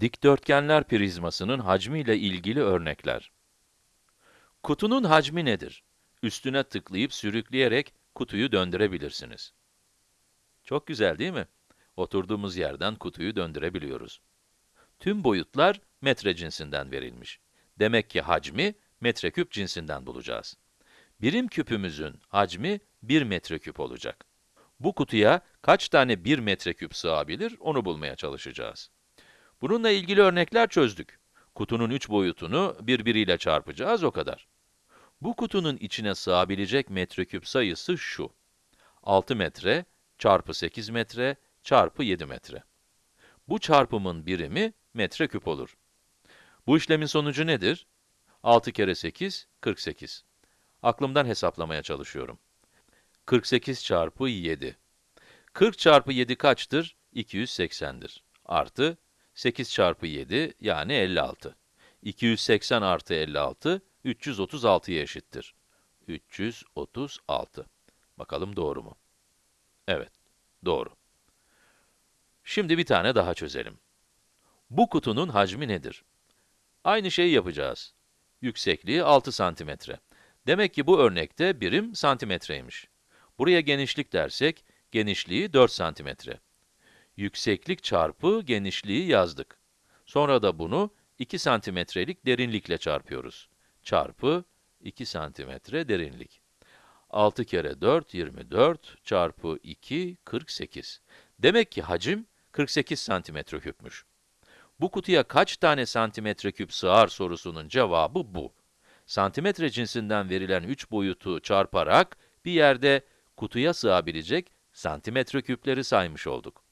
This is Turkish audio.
Dikdörtgenler prizmasının hacmiyle ilgili örnekler. Kutunun hacmi nedir? Üstüne tıklayıp sürükleyerek kutuyu döndürebilirsiniz. Çok güzel değil mi? Oturduğumuz yerden kutuyu döndürebiliyoruz. Tüm boyutlar metre cinsinden verilmiş. Demek ki hacmi metreküp cinsinden bulacağız. Birim küpümüzün hacmi 1 metreküp olacak. Bu kutuya kaç tane 1 metreküp sığabilir onu bulmaya çalışacağız. Bununla ilgili örnekler çözdük. Kutunun üç boyutunu birbiriyle çarpacağız, o kadar. Bu kutunun içine sığabilecek metreküp sayısı şu. 6 metre çarpı 8 metre çarpı 7 metre. Bu çarpımın birimi metreküp olur. Bu işlemin sonucu nedir? 6 kere 8, 48. Aklımdan hesaplamaya çalışıyorum. 48 çarpı 7. 40 çarpı 7 kaçtır? 280'dir. Artı 8 çarpı 7 yani 56. 280 artı 56, 336'ya eşittir. 336. Bakalım doğru mu? Evet, doğru. Şimdi bir tane daha çözelim. Bu kutunun hacmi nedir? Aynı şeyi yapacağız. Yüksekliği 6 santimetre. Demek ki bu örnekte birim santimetreymiş. Buraya genişlik dersek, genişliği 4 santimetre. Yükseklik çarpı genişliği yazdık. Sonra da bunu 2 santimetrelik derinlikle çarpıyoruz. Çarpı 2 santimetre derinlik. 6 kere 4, 24 çarpı 2, 48. Demek ki hacim 48 santimetre küpmüş. Bu kutuya kaç tane santimetre küp sığar sorusunun cevabı bu. Santimetre cinsinden verilen 3 boyutu çarparak bir yerde kutuya sığabilecek santimetre küpleri saymış olduk.